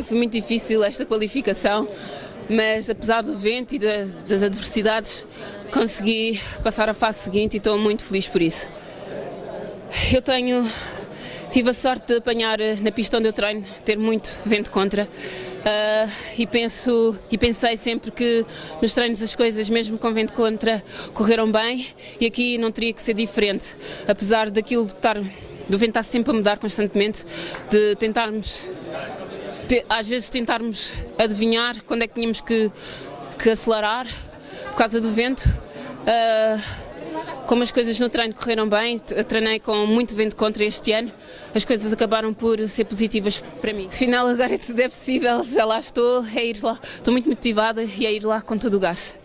foi, foi muito difícil esta qualificação, mas apesar do vento e das, das adversidades, consegui passar à fase seguinte e estou muito feliz por isso. Eu tenho tive a sorte de apanhar eh, na pista onde eu treino, ter muito vento contra. Uh, e penso e pensei sempre que nos treinos as coisas mesmo com vento contra correram bem e aqui não teria que ser diferente apesar daquilo de estar do vento estar sempre a mudar constantemente de tentarmos de, às vezes tentarmos adivinhar quando é que tínhamos que, que acelerar por causa do vento uh, como as coisas no treino correram bem, treinei com muito vento contra este ano, as coisas acabaram por ser positivas para mim. Afinal, agora tudo é possível, já lá estou, é ir lá, estou muito motivada e é ir lá com todo o gás.